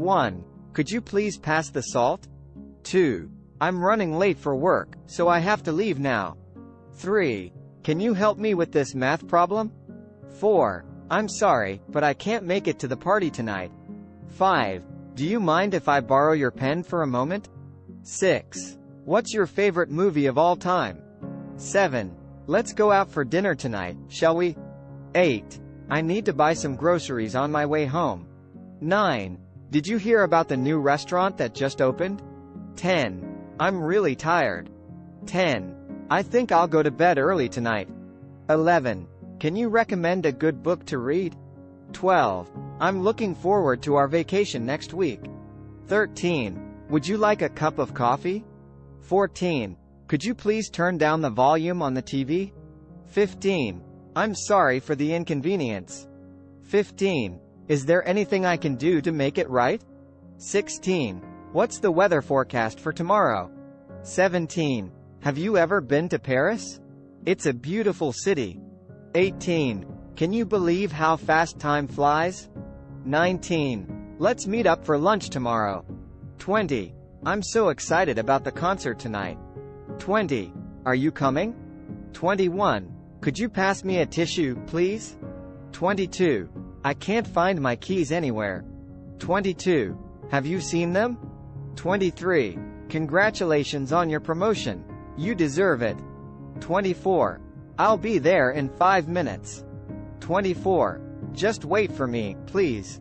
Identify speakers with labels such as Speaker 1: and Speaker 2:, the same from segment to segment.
Speaker 1: 1. Could you please pass the salt? 2. I'm running late for work, so I have to leave now. 3. Can you help me with this math problem? 4. I'm sorry, but I can't make it to the party tonight. 5. Do you mind if I borrow your pen for a moment? 6. What's your favorite movie of all time? 7. Let's go out for dinner tonight, shall we? 8. I need to buy some groceries on my way home. 9. Did you hear about the new restaurant that just opened? 10. I'm really tired. 10. I think I'll go to bed early tonight. 11. Can you recommend a good book to read? 12. I'm looking forward to our vacation next week. 13. Would you like a cup of coffee? 14. Could you please turn down the volume on the TV? 15. I'm sorry for the inconvenience. 15. Is there anything I can do to make it right? 16. What's the weather forecast for tomorrow? 17. Have you ever been to Paris? It's a beautiful city. 18. Can you believe how fast time flies? 19. Let's meet up for lunch tomorrow. 20. I'm so excited about the concert tonight. 20. Are you coming? 21. Could you pass me a tissue, please? 22. I can't find my keys anywhere. 22. Have you seen them? 23. Congratulations on your promotion. You deserve it. 24. I'll be there in 5 minutes. 24. Just wait for me, please.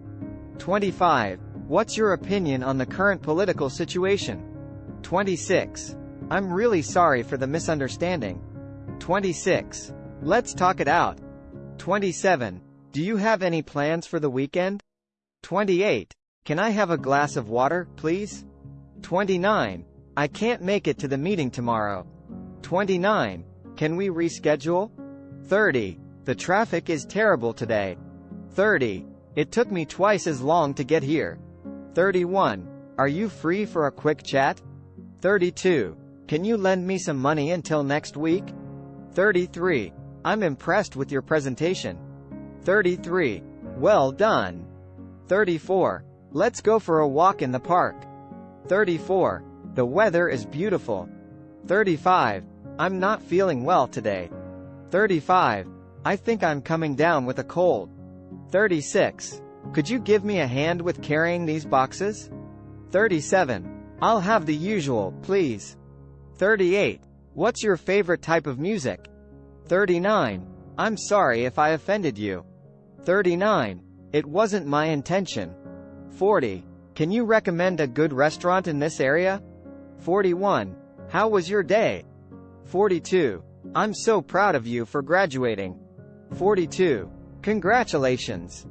Speaker 1: 25. What's your opinion on the current political situation? 26. I'm really sorry for the misunderstanding. 26. Let's talk it out. 27. Do you have any plans for the weekend? 28. Can I have a glass of water, please? 29. I can't make it to the meeting tomorrow. 29. Can we reschedule? 30. The traffic is terrible today. 30. It took me twice as long to get here. 31. Are you free for a quick chat? 32. Can you lend me some money until next week? 33. I'm impressed with your presentation. 33. Well done. 34. Let's go for a walk in the park. 34. The weather is beautiful. 35. I'm not feeling well today. 35. I think I'm coming down with a cold. 36. Could you give me a hand with carrying these boxes? 37. I'll have the usual, please. 38. What's your favorite type of music? 39. I'm sorry if I offended you. 39. It wasn't my intention. 40. Can you recommend a good restaurant in this area? 41. How was your day? 42. I'm so proud of you for graduating. 42. Congratulations.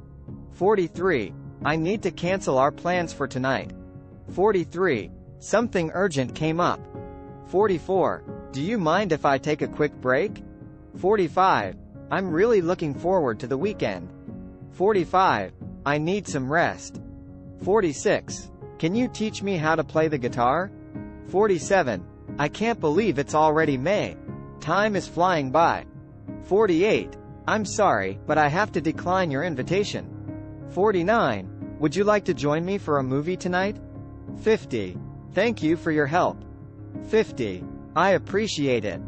Speaker 1: 43. I need to cancel our plans for tonight. 43. Something urgent came up. 44. Do you mind if I take a quick break? 45. I'm really looking forward to the weekend. 45. I need some rest. 46. Can you teach me how to play the guitar? 47. I can't believe it's already May. Time is flying by. 48. I'm sorry, but I have to decline your invitation. 49. Would you like to join me for a movie tonight? 50. Thank you for your help. 50. I appreciate it.